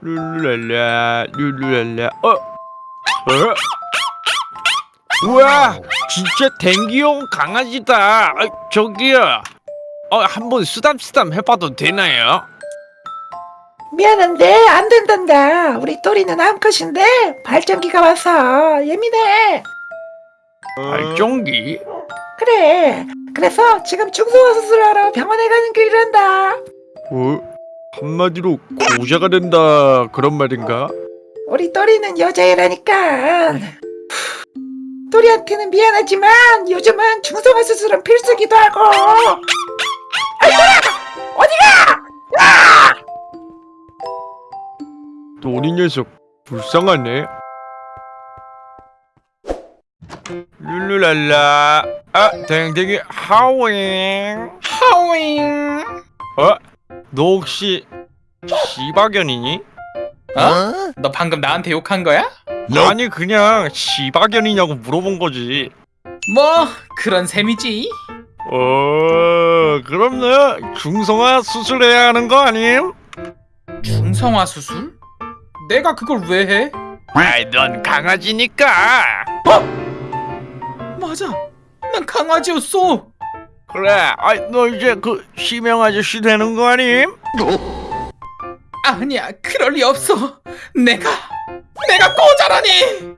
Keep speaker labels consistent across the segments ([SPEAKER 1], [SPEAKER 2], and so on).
[SPEAKER 1] 룰루랄라 룰루랄라 어? 어? 우와 진짜 댕기용 강아지다 아, 저기요 어 한번 쓰담쓰담 해봐도 되나요?
[SPEAKER 2] 미안한데 안 된단다. 우리 또리는 암컷인데 발전기가 와서 예민해.
[SPEAKER 1] 발전기?
[SPEAKER 2] 그래. 그래서 지금 중성화 수술하러 병원에 가는 길이란다.
[SPEAKER 1] 어? 한마디로 고자가 된다 그런 말인가?
[SPEAKER 2] 우리 또리는 여자애라니까. 또리한테는 미안하지만 요즘은 중성화 수술은 필수기도 하고. 아이고야! 어디가?
[SPEAKER 1] 또리 녀석 불쌍하네 룰루랄라 아 댕댕이 하윙 하윙 어? 너 혹시 시바견이니?
[SPEAKER 3] 어? 너 방금 나한테 욕한 거야?
[SPEAKER 1] 아니 그냥 시바견이냐고 물어본 거지
[SPEAKER 3] 뭐 그런 셈이지.
[SPEAKER 1] 어 그럼 너 중성화 수술해야 하는 거 아님?
[SPEAKER 3] 중성화 수술? 내가 그걸 왜 해?
[SPEAKER 1] 아이 넌 강아지니까
[SPEAKER 3] 맞아. 난 강아지였어.
[SPEAKER 1] 그래 아이 너 이제 그 시명 아저씨 되는 거 아님?
[SPEAKER 3] 아니야, 그럴 리 없어. 내가 내가 꼬자라니.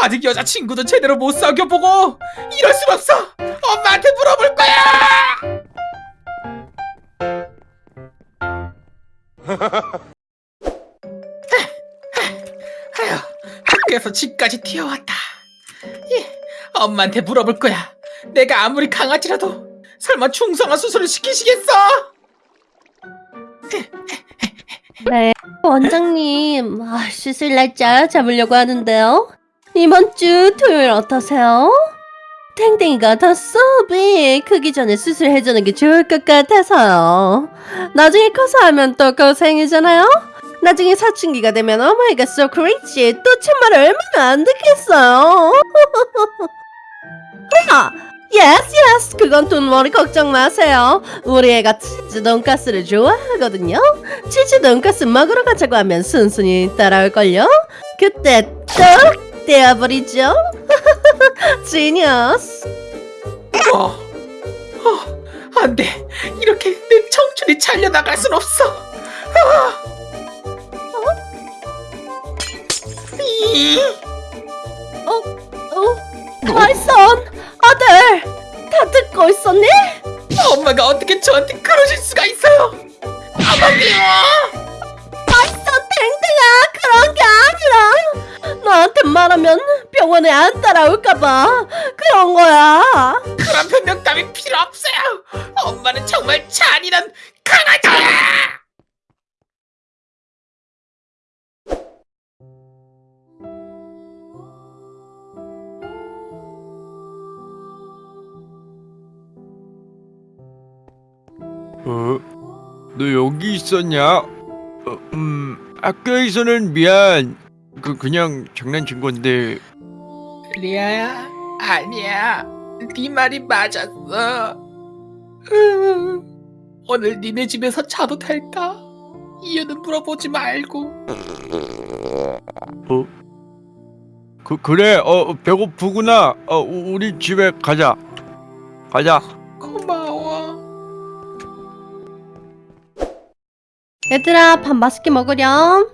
[SPEAKER 3] 아직 여자친구도 제대로 못 사귀어보고 이럴 순 없어. 엄마한테 물어볼 거야. 아휴, 학교에서 집까지 뛰어왔다. 예, 엄마한테 물어볼 거야. 내가 아무리 강아지라도 설마 중성화 수술을 시키시겠어?
[SPEAKER 4] 네, 원장님. 아, 수술 날짜 잡으려고 하는데요. 이번 주 토요일 어떠세요? 탱탱이가 더 수업이 크기 전에 수술해주는 게 좋을 것 같아서요. 나중에 커서 하면 또 고생이잖아요? 나중에 사춘기가 되면 god, so crazy. 또 참말 얼마나 안 듣겠어요. 아, yes, yes. 그건 돈머리 걱정 마세요. 우리 애가 치즈 돈가스를 좋아하거든요. 치즈 돈가스 먹으러 가자고 하면 순순히 따라올걸요? 그때 뚝 떼어버리죠? 지니어스
[SPEAKER 3] 어, 어, 안 돼. 이렇게 내 청춘이 잘려나갈 순 없어. 아. 이,
[SPEAKER 4] 어? 마이선 아들 다 듣고 있었니?
[SPEAKER 3] 엄마가 어떻게 저한테 그러실 수가 있어요? 아버지요!
[SPEAKER 4] 마이선 탱탱아 그런 게 아니라 너한테 말하면 병원에 안 따라올까봐 그런 거야
[SPEAKER 3] 그런 변명 따위 필요 없어요. 엄마는 정말 잔인한 강아지야.
[SPEAKER 1] 어? 너 여기 있었냐? 어, 음, 학교에서는 미안. 그 그냥 장난친 건데.
[SPEAKER 3] 리아야, 아니야. 네 말이 맞았어. 으, 오늘 니네 집에서 자도 될까? 이유는 물어보지 말고.
[SPEAKER 1] 어? 그 그래. 어 배고프구나. 어 우- 우리 집에 가자. 가자.
[SPEAKER 3] 고마
[SPEAKER 4] 얘들아 밥 맛있게 먹으렴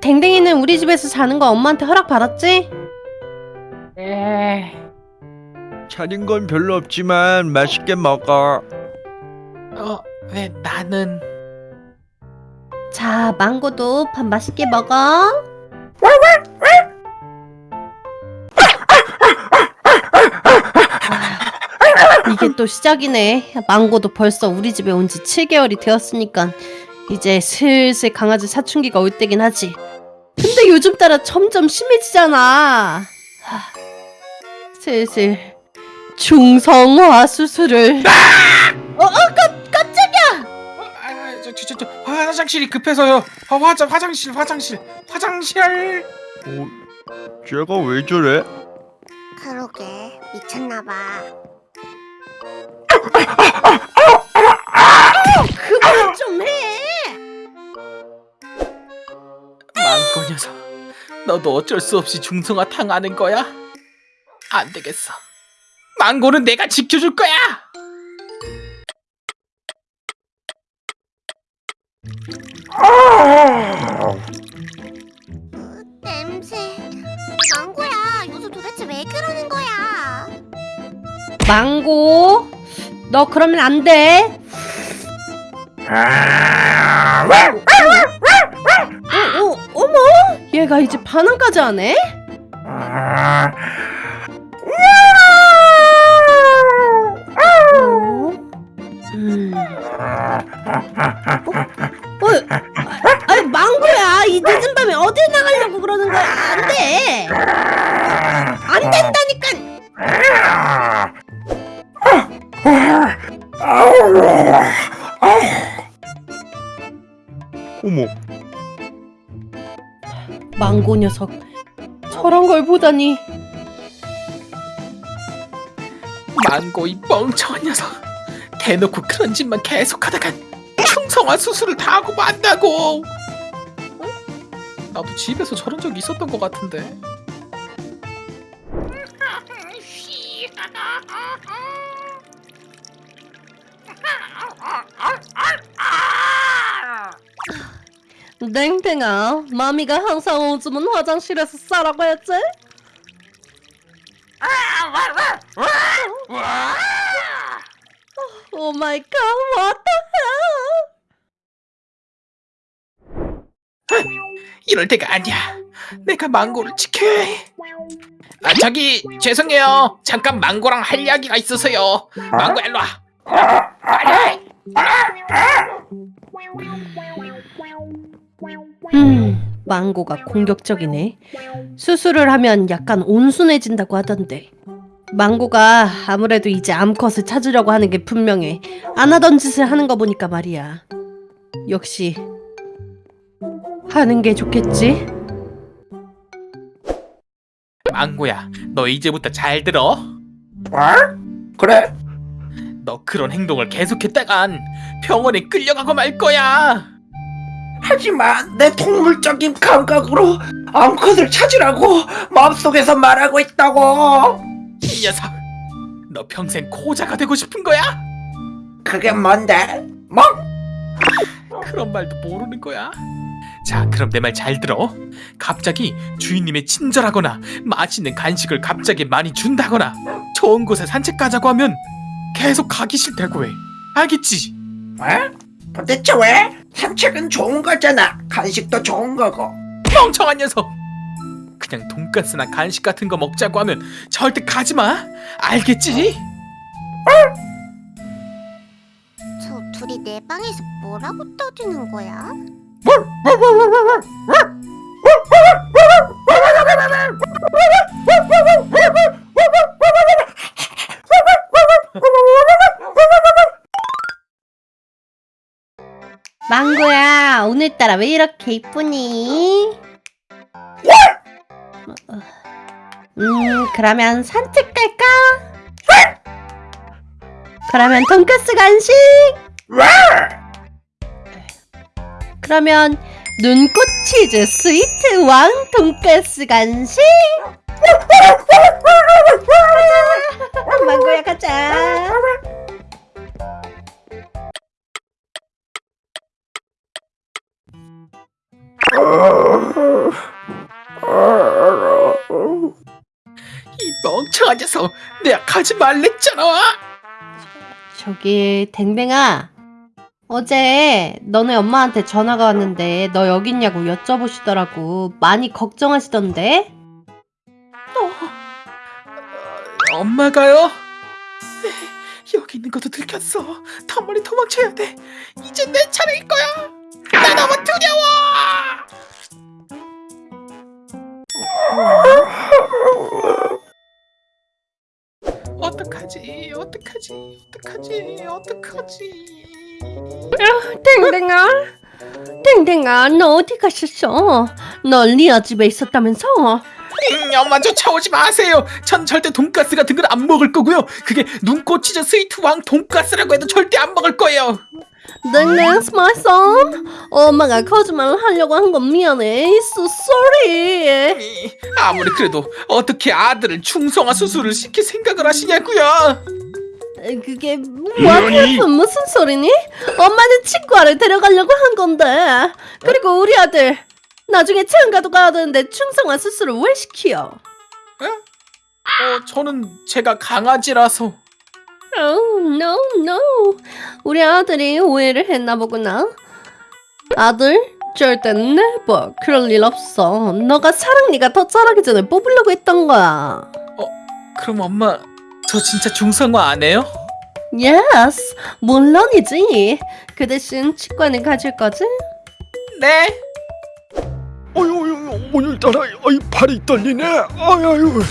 [SPEAKER 4] 댕댕이는 우리 집에서 자는 거 엄마한테 허락 받았지?
[SPEAKER 3] 에,
[SPEAKER 1] 차린 건 별로 없지만 맛있게 먹어.
[SPEAKER 3] 어, 왜 나는?
[SPEAKER 4] 자 망고도 밥 맛있게 먹어 아, 이게 또 시작이네 망고도 벌써 우리 집에 온 지 7개월이 되었으니까 이제 슬슬 강아지 사춘기가 올 때긴 하지 근데 요즘 따라 점점 심해지잖아 하, 슬슬 중성화 수술을 어, 어, 깜, 깜짝이야
[SPEAKER 3] 어, 아, 저, 저, 저, 저, 화장실이 급해서요. 아, 화장, 화장실, 화장실, 화장실.
[SPEAKER 1] 어, 쟤가 왜 저래?
[SPEAKER 5] 그러게 미쳤나봐.
[SPEAKER 3] 망고 녀석, 너도 어쩔 수 없이 중성화 당하는 거야? 안 되겠어. 망고는 내가 지켜줄 거야.
[SPEAKER 5] 냄새. 망고야, 요새 도대체 왜 그러는 거야?
[SPEAKER 4] 망고, 너 그러면 안 돼. 얘가 이제 반항까지 하네? 어? 음. 어? 어? 아니 망고야 이 늦은 밤에 어딜 나가려고 그러는 거야 안돼 안 된다 보다니
[SPEAKER 3] 망고 이 멍청한 녀석. 대놓고 그런 짓만 계속하다간 중성화 수술을 다 하고 만다고. 어? 나도 집에서 저런 적 있었던 것 같은데.
[SPEAKER 4] 땡땡아 마미가 항상 오줌은 화장실에서 싸라고 했지? oh my god what the hell
[SPEAKER 3] 이럴 때가 아니야. 내가 망고를 지켜야 해. 아 저기 죄송해요. 잠깐 망고랑 할 이야기가 있어서요. 망고 일로 와.
[SPEAKER 4] 음, 망고가 공격적이네. 수술을 하면 약간 온순해진다고 하던데. 망고가 아무래도 이제 암컷을 찾으려고 하는 게 분명해. 안 하던 짓을 하는 거 보니까 말이야. 역시 하는 게 좋겠지?
[SPEAKER 3] 망고야, 너 이제부터 잘 들어.
[SPEAKER 2] 그래
[SPEAKER 3] 너 그런 행동을 계속했다간 병원에 끌려가고 말 거야.
[SPEAKER 2] 하지만 내 동물적인 감각으로 암컷을 찾으라고 마음속에서 말하고 있다고
[SPEAKER 3] 이 녀석, 너 평생 코자가 되고 싶은 거야?
[SPEAKER 2] 그게 뭔데? 뭐?
[SPEAKER 3] 그런 말도 모르는 거야. 자, 그럼 내 말 잘 들어. 갑자기 주인님의 친절하거나 맛있는 간식을 갑자기 많이 준다거나 좋은 곳에 산책 가자고 하면 계속 가기 싫다고 해. 알겠지?
[SPEAKER 2] 왜? 도대체 왜? 산책은 좋은 거잖아 간식도 좋은 거고
[SPEAKER 3] 멍청한 녀석. 그냥 돈가스나 간식 같은 거 먹자고 하면 절대 가지 마. 알겠지?
[SPEAKER 5] 저 둘이 내 방에서 뭐라고 떠드는 거야?
[SPEAKER 4] 따라 왜 이렇게 이쁘니? 음, 그러면 산책 갈까? 그러면 돈까스 간식? 그러면 눈꽃 치즈 스위트 왕 돈까스 간식? 망고야 가자!
[SPEAKER 3] 이 멍청한 녀석. 내가 가지 말랬잖아.
[SPEAKER 4] 저기 댕댕아 어제 너네 엄마한테 전화가 왔는데 너 여기 있냐고 여쭤보시더라고 많이 걱정하시던데
[SPEAKER 3] 엄마가요? 여기 있는 것도 들켰어. 더 멀리 도망쳐야 돼. 이제 내 차례일 거야. 나 너무 두려워. 어떡하지? 어떡하지? 어떡하지? 어떡하지?
[SPEAKER 4] 댕댕아 댕댕아 너 어디 가셨어 너 리아 집에 있었다면서
[SPEAKER 3] 음, 엄마 쫓아오지 마세요. 전 절대 돈가스 같은 건안 먹을 거고요. 그게 눈꽃 치즈 스위트 왕 돈가스라고 해도 절대 안 먹을 거예요.
[SPEAKER 4] That's my son. 엄마가 거짓말을 하려고 한 건 미안해. So sorry.
[SPEAKER 3] 이, 아무리 그래도 어떻게 아들을 중성화 수술을 시킬 생각을 하시냐고요?
[SPEAKER 4] 그게 뭐야? 무슨 소리니? 엄마는 치과를 데려가려고 한 건데. 그리고 우리 아들 나중에 체험가도 가야 되는데 중성화 수술을 왜 시켜?
[SPEAKER 3] 어, 저는 제가 강아지라서
[SPEAKER 4] Oh no no. 우리 아들이 오해를 했나 보구나. 아들 절대 never 그럴 일 없어. 너가 사랑니가 더 자라기 전에 뽑으려고 했던 거야.
[SPEAKER 3] 그럼 엄마 저 진짜 중성화 안 해요?
[SPEAKER 4] Yes, 물론이지. 그 대신 치과는 가질 거지?
[SPEAKER 3] 네.
[SPEAKER 1] 어유 어유 오늘따라 어이 팔이 떨리네. 아유 아유.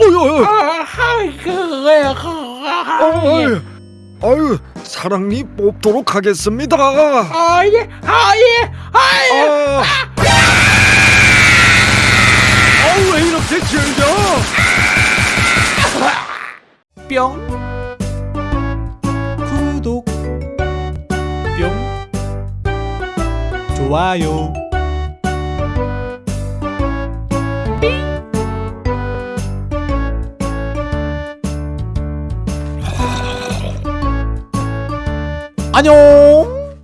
[SPEAKER 1] 어유
[SPEAKER 3] 아이고 왜요?
[SPEAKER 1] 아유. 아유 사랑니 뽑도록 하겠습니다.
[SPEAKER 3] 아예 아예 아예
[SPEAKER 1] 아. 아왜 이렇게 길죠?
[SPEAKER 3] 뿅
[SPEAKER 6] 구독 뿅 좋아요 안녕